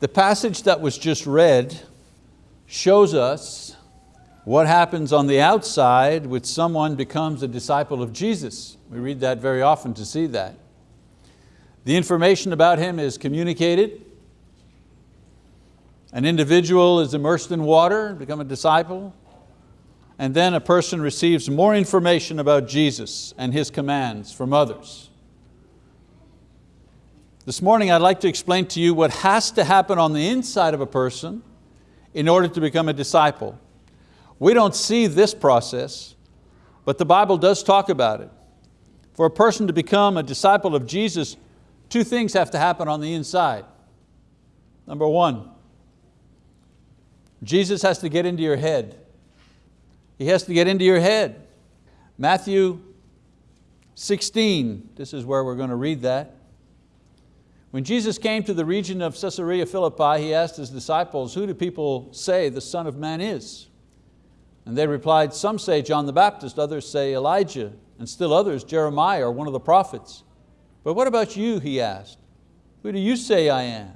The passage that was just read shows us what happens on the outside when someone becomes a disciple of Jesus. We read that very often to see that. The information about him is communicated. An individual is immersed in water, become a disciple, and then a person receives more information about Jesus and His commands from others. This morning I'd like to explain to you what has to happen on the inside of a person in order to become a disciple. We don't see this process, but the Bible does talk about it. For a person to become a disciple of Jesus, two things have to happen on the inside. Number one, Jesus has to get into your head. He has to get into your head. Matthew 16, this is where we're going to read that. When Jesus came to the region of Caesarea Philippi, He asked His disciples, who do people say the Son of Man is? And they replied, some say John the Baptist, others say Elijah, and still others Jeremiah or one of the prophets. But what about you, he asked. Who do you say I am?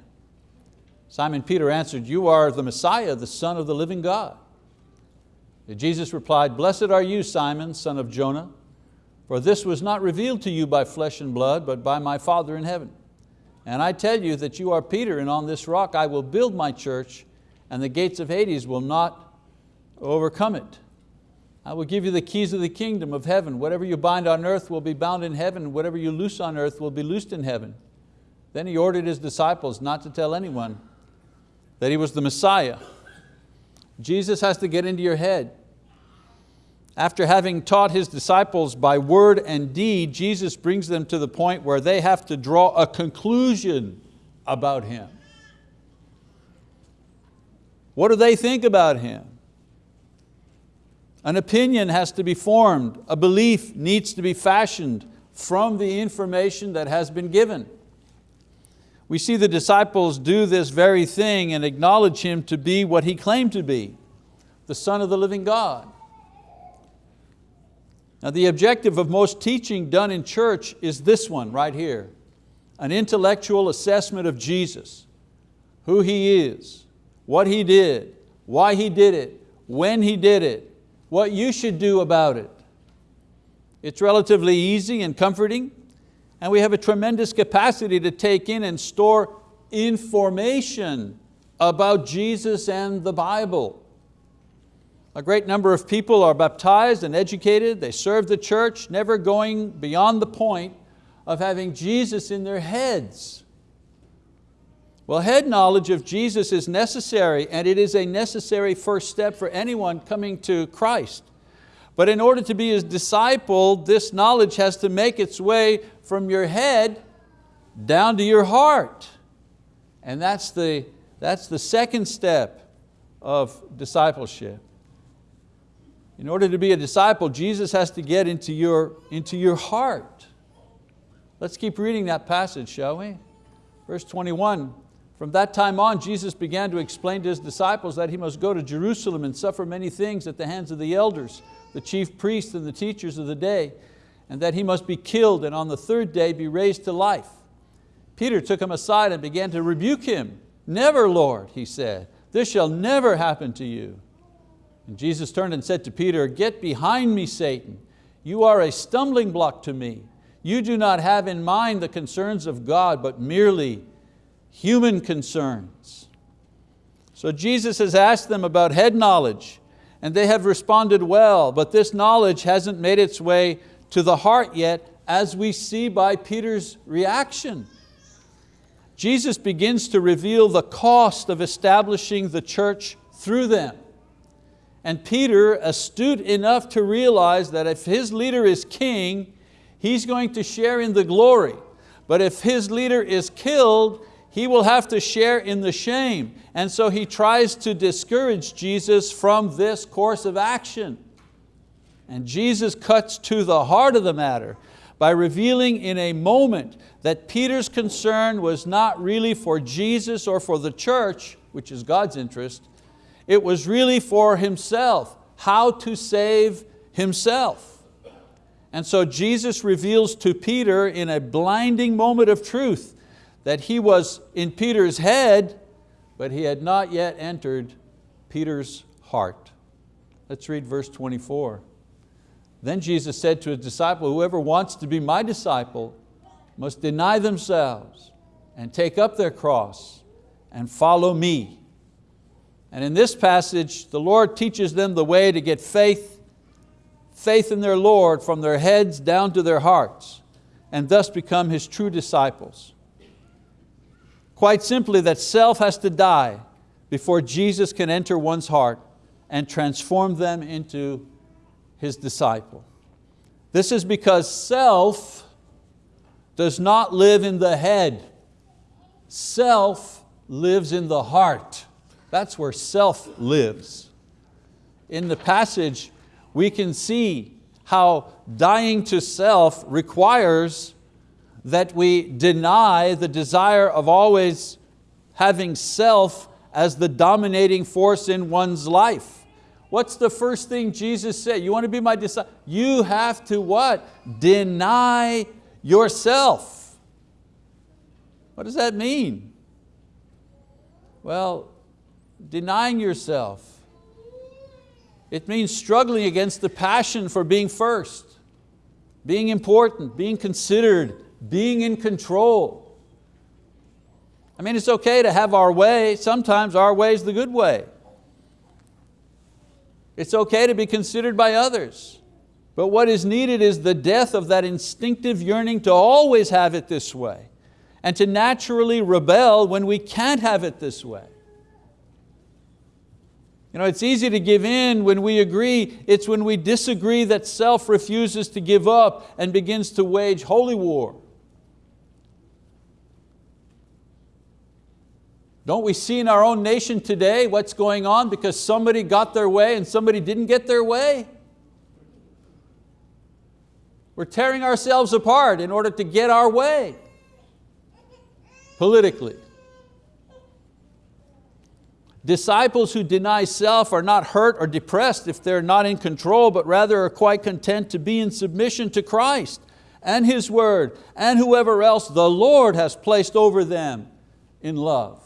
Simon Peter answered, you are the Messiah, the Son of the living God. Jesus replied, Blessed are you, Simon, son of Jonah, for this was not revealed to you by flesh and blood, but by my Father in heaven. And I tell you that you are Peter, and on this rock I will build my church, and the gates of Hades will not overcome it. I will give you the keys of the kingdom of heaven. Whatever you bind on earth will be bound in heaven, whatever you loose on earth will be loosed in heaven. Then he ordered his disciples not to tell anyone that he was the Messiah. Jesus has to get into your head. After having taught His disciples by word and deed, Jesus brings them to the point where they have to draw a conclusion about Him. What do they think about Him? An opinion has to be formed, a belief needs to be fashioned from the information that has been given. We see the disciples do this very thing and acknowledge Him to be what He claimed to be, the Son of the living God. Now the objective of most teaching done in church is this one right here, an intellectual assessment of Jesus, who He is, what He did, why He did it, when He did it, what you should do about it. It's relatively easy and comforting, and we have a tremendous capacity to take in and store information about Jesus and the Bible. A great number of people are baptized and educated, they serve the church, never going beyond the point of having Jesus in their heads. Well, head knowledge of Jesus is necessary and it is a necessary first step for anyone coming to Christ. But in order to be His disciple, this knowledge has to make its way from your head down to your heart. And that's the, that's the second step of discipleship. In order to be a disciple, Jesus has to get into your, into your heart. Let's keep reading that passage, shall we? Verse 21, from that time on, Jesus began to explain to His disciples that He must go to Jerusalem and suffer many things at the hands of the elders, the chief priests and the teachers of the day, and that He must be killed and on the third day be raised to life. Peter took Him aside and began to rebuke Him. Never, Lord, he said, this shall never happen to you. And Jesus turned and said to Peter, get behind me, Satan. You are a stumbling block to me. You do not have in mind the concerns of God, but merely human concerns. So Jesus has asked them about head knowledge, and they have responded well, but this knowledge hasn't made its way to the heart yet, as we see by Peter's reaction. Jesus begins to reveal the cost of establishing the church through them. And Peter, astute enough to realize that if his leader is king, he's going to share in the glory. But if his leader is killed, he will have to share in the shame. And so he tries to discourage Jesus from this course of action. And Jesus cuts to the heart of the matter by revealing in a moment that Peter's concern was not really for Jesus or for the church, which is God's interest, it was really for himself, how to save himself. And so Jesus reveals to Peter in a blinding moment of truth that he was in Peter's head, but he had not yet entered Peter's heart. Let's read verse 24. Then Jesus said to his disciple, whoever wants to be my disciple must deny themselves and take up their cross and follow me. And in this passage, the Lord teaches them the way to get faith, faith in their Lord from their heads down to their hearts, and thus become His true disciples. Quite simply, that self has to die before Jesus can enter one's heart and transform them into His disciple. This is because self does not live in the head. Self lives in the heart. That's where self lives. In the passage, we can see how dying to self requires that we deny the desire of always having self as the dominating force in one's life. What's the first thing Jesus said? You want to be my disciple? You have to what? Deny yourself. What does that mean? Well, denying yourself. It means struggling against the passion for being first, being important, being considered, being in control. I mean, it's okay to have our way. Sometimes our way is the good way. It's okay to be considered by others. But what is needed is the death of that instinctive yearning to always have it this way and to naturally rebel when we can't have it this way. You know, it's easy to give in when we agree, it's when we disagree that self refuses to give up and begins to wage holy war. Don't we see in our own nation today what's going on because somebody got their way and somebody didn't get their way? We're tearing ourselves apart in order to get our way politically. Disciples who deny self are not hurt or depressed if they're not in control, but rather are quite content to be in submission to Christ and His word and whoever else the Lord has placed over them in love.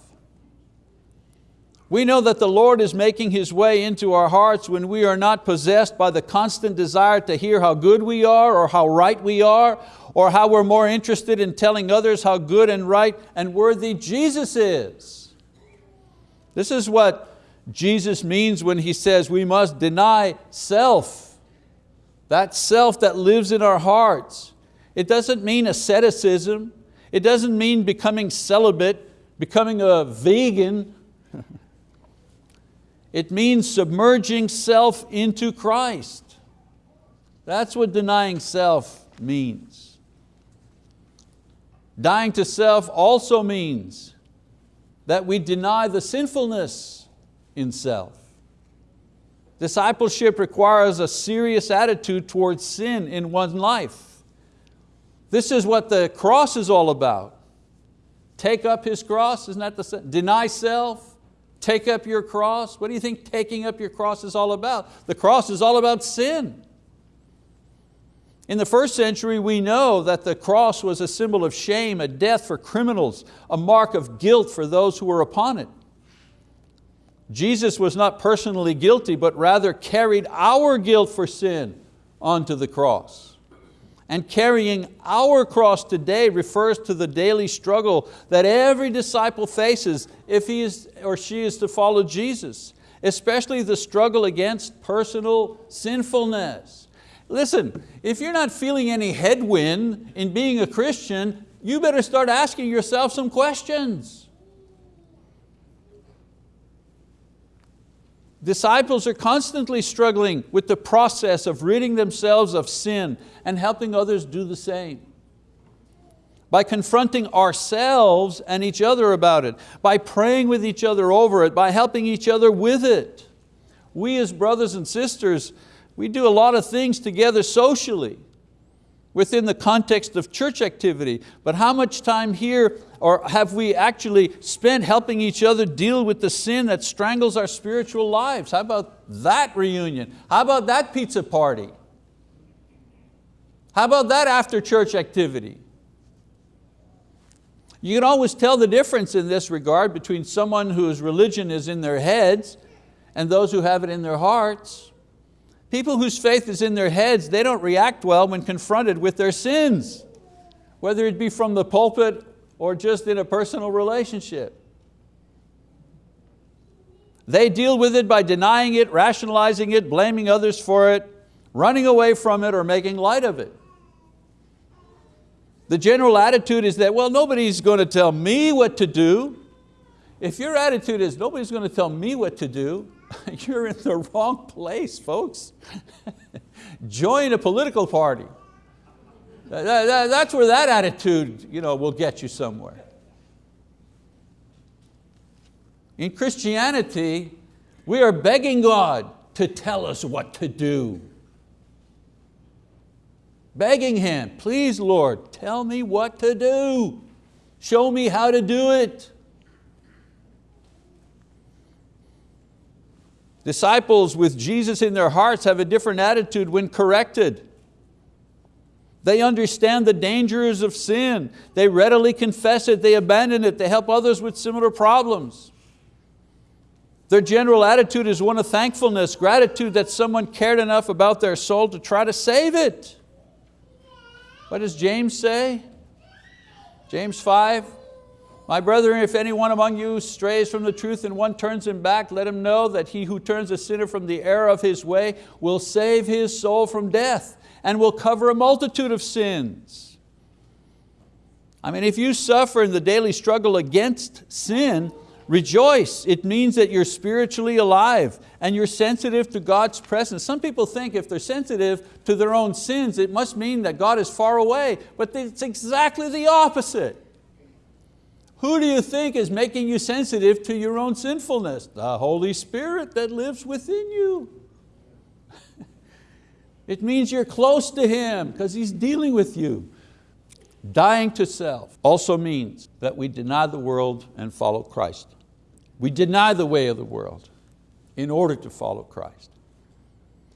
We know that the Lord is making His way into our hearts when we are not possessed by the constant desire to hear how good we are or how right we are or how we're more interested in telling others how good and right and worthy Jesus is. This is what Jesus means when He says we must deny self, that self that lives in our hearts. It doesn't mean asceticism. It doesn't mean becoming celibate, becoming a vegan. it means submerging self into Christ. That's what denying self means. Dying to self also means that we deny the sinfulness in self. Discipleship requires a serious attitude towards sin in one's life. This is what the cross is all about. Take up His cross, isn't that the, deny self, take up your cross. What do you think taking up your cross is all about? The cross is all about sin. In the first century, we know that the cross was a symbol of shame, a death for criminals, a mark of guilt for those who were upon it. Jesus was not personally guilty, but rather carried our guilt for sin onto the cross. And carrying our cross today refers to the daily struggle that every disciple faces if he is or she is to follow Jesus, especially the struggle against personal sinfulness. Listen, if you're not feeling any headwind in being a Christian, you better start asking yourself some questions. Disciples are constantly struggling with the process of ridding themselves of sin and helping others do the same. By confronting ourselves and each other about it, by praying with each other over it, by helping each other with it. We as brothers and sisters we do a lot of things together socially within the context of church activity, but how much time here or have we actually spent helping each other deal with the sin that strangles our spiritual lives? How about that reunion? How about that pizza party? How about that after church activity? You can always tell the difference in this regard between someone whose religion is in their heads and those who have it in their hearts. People whose faith is in their heads, they don't react well when confronted with their sins, whether it be from the pulpit or just in a personal relationship. They deal with it by denying it, rationalizing it, blaming others for it, running away from it or making light of it. The general attitude is that, well, nobody's going to tell me what to do. If your attitude is, nobody's going to tell me what to do, you're in the wrong place, folks. Join a political party. That's where that attitude you know, will get you somewhere. In Christianity, we are begging God to tell us what to do begging Him, please Lord, tell me what to do. Show me how to do it. Disciples with Jesus in their hearts have a different attitude when corrected. They understand the dangers of sin. They readily confess it, they abandon it, they help others with similar problems. Their general attitude is one of thankfulness, gratitude that someone cared enough about their soul to try to save it. What does James say? James 5, my brethren, if anyone among you strays from the truth and one turns him back, let him know that he who turns a sinner from the error of his way will save his soul from death and will cover a multitude of sins. I mean, if you suffer in the daily struggle against sin, Rejoice, it means that you're spiritually alive and you're sensitive to God's presence. Some people think if they're sensitive to their own sins, it must mean that God is far away, but it's exactly the opposite. Who do you think is making you sensitive to your own sinfulness? The Holy Spirit that lives within you. it means you're close to Him because He's dealing with you. Dying to self also means that we deny the world and follow Christ. We deny the way of the world in order to follow Christ.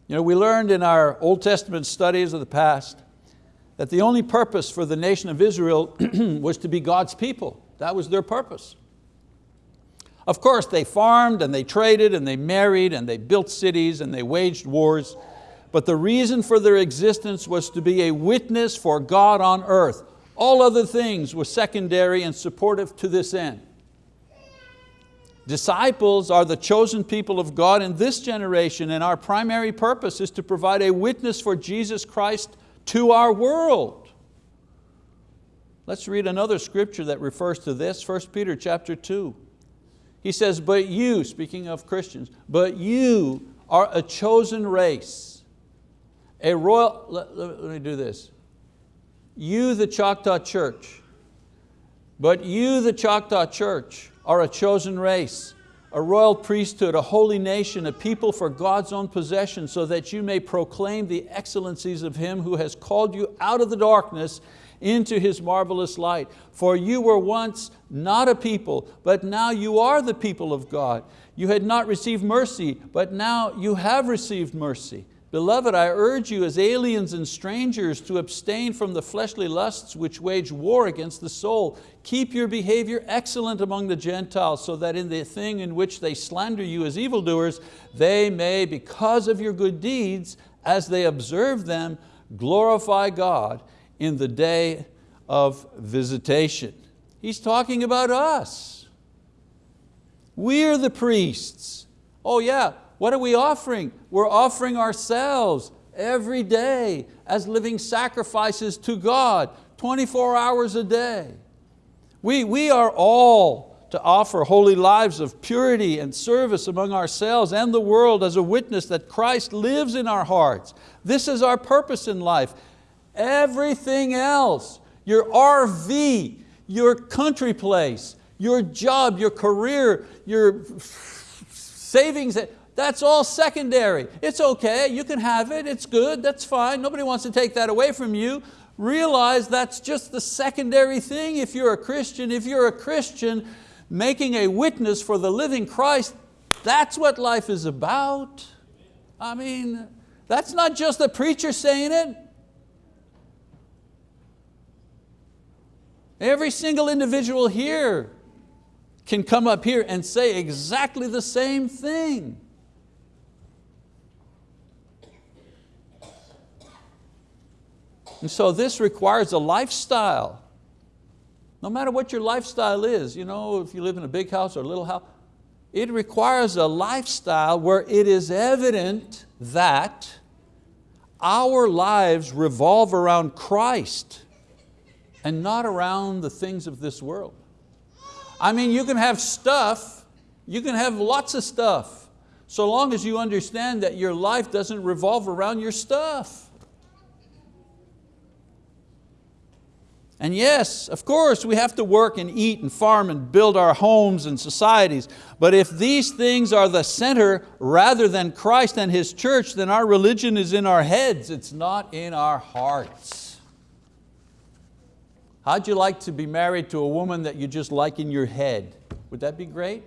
You know, we learned in our Old Testament studies of the past that the only purpose for the nation of Israel was to be God's people. That was their purpose. Of course, they farmed and they traded and they married and they built cities and they waged wars, but the reason for their existence was to be a witness for God on earth. All other things were secondary and supportive to this end. Disciples are the chosen people of God in this generation and our primary purpose is to provide a witness for Jesus Christ to our world. Let's read another scripture that refers to this, 1 Peter chapter 2. He says, but you, speaking of Christians, but you are a chosen race, a royal, let, let, let me do this. You the Choctaw Church, but you the Choctaw Church are a chosen race, a royal priesthood, a holy nation, a people for God's own possession, so that you may proclaim the excellencies of Him who has called you out of the darkness into His marvelous light. For you were once not a people, but now you are the people of God. You had not received mercy, but now you have received mercy. Beloved, I urge you as aliens and strangers to abstain from the fleshly lusts which wage war against the soul. Keep your behavior excellent among the Gentiles so that in the thing in which they slander you as evildoers, they may, because of your good deeds, as they observe them, glorify God in the day of visitation. He's talking about us. We're the priests. Oh yeah, what are we offering? We're offering ourselves every day as living sacrifices to God, 24 hours a day. We, we are all to offer holy lives of purity and service among ourselves and the world as a witness that Christ lives in our hearts. This is our purpose in life. Everything else, your RV, your country place, your job, your career, your savings, that's all secondary. It's okay, you can have it, it's good, that's fine. Nobody wants to take that away from you. Realize that's just the secondary thing if you're a Christian. If you're a Christian making a witness for the living Christ, that's what life is about. I mean, that's not just the preacher saying it. Every single individual here can come up here and say exactly the same thing. And so this requires a lifestyle. No matter what your lifestyle is, you know, if you live in a big house or a little house, it requires a lifestyle where it is evident that our lives revolve around Christ and not around the things of this world. I mean, you can have stuff, you can have lots of stuff, so long as you understand that your life doesn't revolve around your stuff. And yes, of course, we have to work and eat and farm and build our homes and societies. But if these things are the center rather than Christ and His church, then our religion is in our heads, it's not in our hearts. How'd you like to be married to a woman that you just like in your head? Would that be great?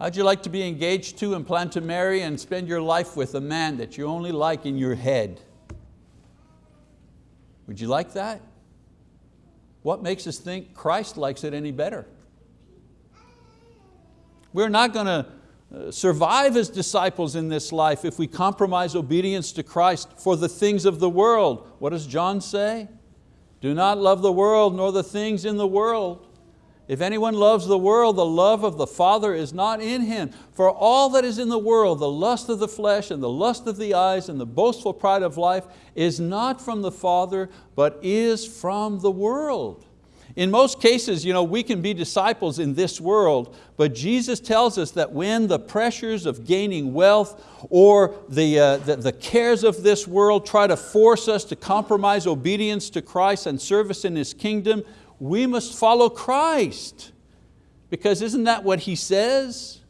How'd you like to be engaged to and plan to marry and spend your life with a man that you only like in your head? Would you like that? What makes us think Christ likes it any better? We're not going to survive as disciples in this life if we compromise obedience to Christ for the things of the world. What does John say? Do not love the world nor the things in the world. If anyone loves the world, the love of the Father is not in him. For all that is in the world, the lust of the flesh and the lust of the eyes and the boastful pride of life is not from the Father, but is from the world. In most cases, you know, we can be disciples in this world, but Jesus tells us that when the pressures of gaining wealth or the, uh, the, the cares of this world try to force us to compromise obedience to Christ and service in His kingdom, we must follow Christ. Because isn't that what He says?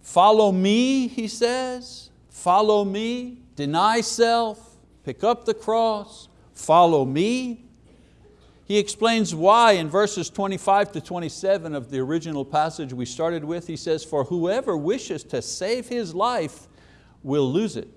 Follow me, He says. Follow me, deny self, pick up the cross, follow me. He explains why in verses 25 to 27 of the original passage we started with. He says, for whoever wishes to save his life will lose it.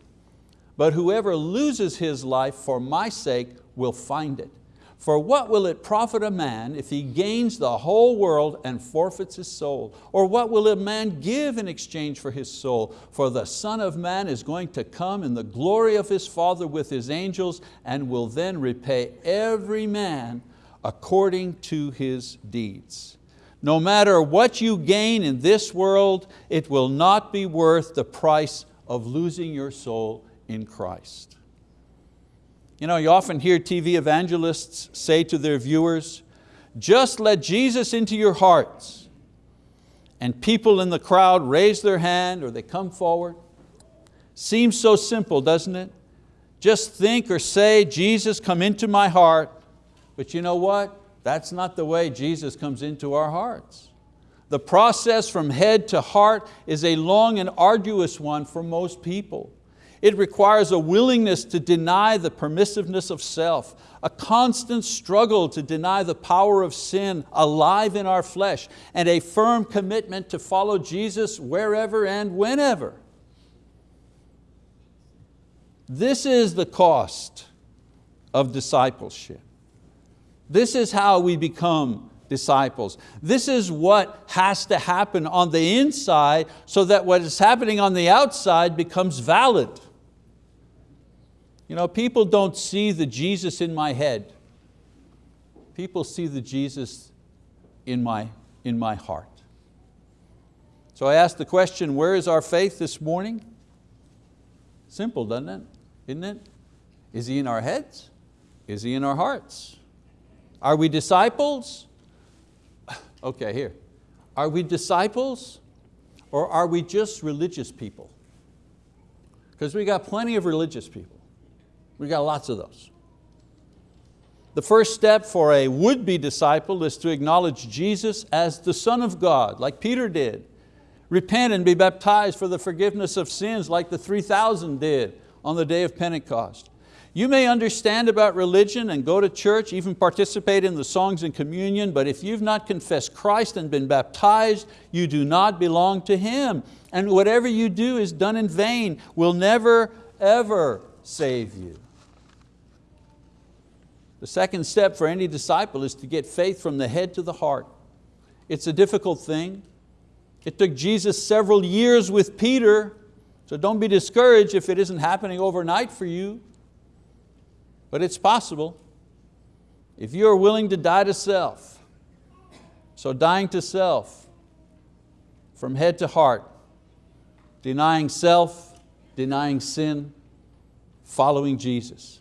But whoever loses his life for my sake will find it. For what will it profit a man if he gains the whole world and forfeits his soul? Or what will a man give in exchange for his soul? For the Son of Man is going to come in the glory of his Father with his angels and will then repay every man according to his deeds. No matter what you gain in this world, it will not be worth the price of losing your soul in Christ. You know, you often hear TV evangelists say to their viewers, just let Jesus into your hearts. And people in the crowd raise their hand or they come forward. Seems so simple, doesn't it? Just think or say, Jesus come into my heart. But you know what? That's not the way Jesus comes into our hearts. The process from head to heart is a long and arduous one for most people. It requires a willingness to deny the permissiveness of self, a constant struggle to deny the power of sin alive in our flesh, and a firm commitment to follow Jesus wherever and whenever. This is the cost of discipleship. This is how we become disciples. This is what has to happen on the inside so that what is happening on the outside becomes valid. You know, people don't see the Jesus in my head. People see the Jesus in my, in my heart. So I asked the question, where is our faith this morning? Simple, doesn't it? Isn't it? Is He in our heads? Is He in our hearts? Are we disciples? Okay, here. Are we disciples or are we just religious people? Because we got plenty of religious people. We got lots of those. The first step for a would-be disciple is to acknowledge Jesus as the Son of God, like Peter did. Repent and be baptized for the forgiveness of sins like the 3,000 did on the day of Pentecost. You may understand about religion and go to church, even participate in the songs and communion, but if you've not confessed Christ and been baptized, you do not belong to Him. And whatever you do is done in vain, will never, ever save you. The second step for any disciple is to get faith from the head to the heart. It's a difficult thing. It took Jesus several years with Peter, so don't be discouraged if it isn't happening overnight for you, but it's possible. If you are willing to die to self, so dying to self, from head to heart, denying self, denying sin, following Jesus.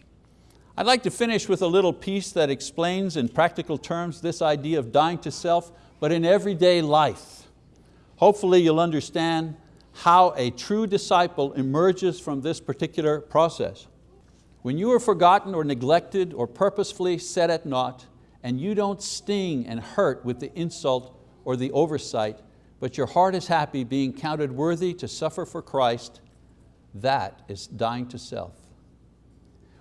I'd like to finish with a little piece that explains in practical terms this idea of dying to self, but in everyday life. Hopefully you'll understand how a true disciple emerges from this particular process. When you are forgotten or neglected or purposefully set at naught, and you don't sting and hurt with the insult or the oversight, but your heart is happy being counted worthy to suffer for Christ, that is dying to self.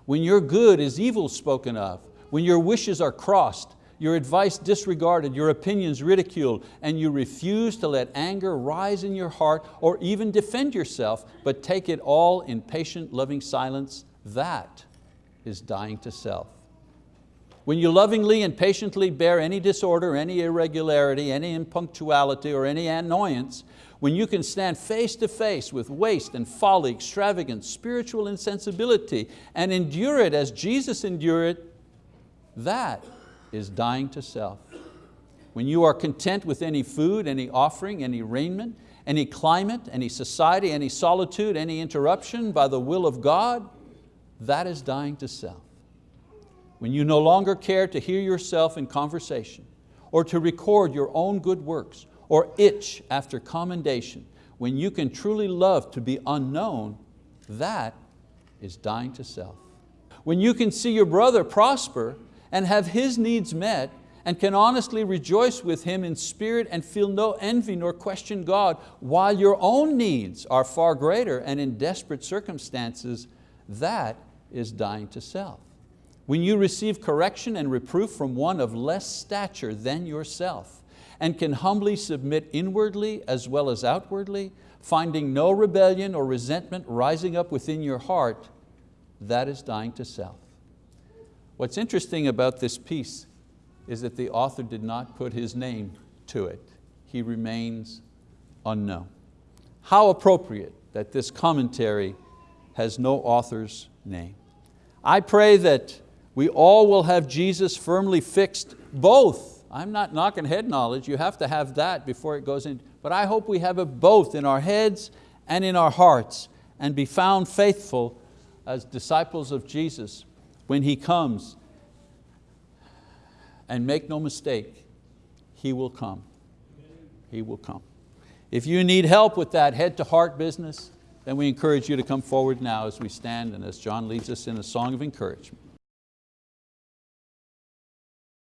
When your good is evil spoken of, when your wishes are crossed, your advice disregarded, your opinions ridiculed, and you refuse to let anger rise in your heart or even defend yourself, but take it all in patient, loving silence, that is dying to self. When you lovingly and patiently bear any disorder, any irregularity, any impunctuality, or any annoyance, when you can stand face to face with waste and folly, extravagance, spiritual insensibility, and endure it as Jesus endured it, that is dying to self. When you are content with any food, any offering, any raiment, any climate, any society, any solitude, any interruption by the will of God, that is dying to self when you no longer care to hear yourself in conversation or to record your own good works or itch after commendation, when you can truly love to be unknown, that is dying to self. When you can see your brother prosper and have his needs met and can honestly rejoice with him in spirit and feel no envy nor question God while your own needs are far greater and in desperate circumstances, that is dying to self when you receive correction and reproof from one of less stature than yourself, and can humbly submit inwardly as well as outwardly, finding no rebellion or resentment rising up within your heart, that is dying to self. What's interesting about this piece is that the author did not put his name to it. He remains unknown. How appropriate that this commentary has no author's name. I pray that we all will have Jesus firmly fixed, both. I'm not knocking head knowledge, you have to have that before it goes in, but I hope we have it both in our heads and in our hearts and be found faithful as disciples of Jesus when He comes. And make no mistake, He will come. He will come. If you need help with that head to heart business, then we encourage you to come forward now as we stand and as John leads us in a song of encouragement.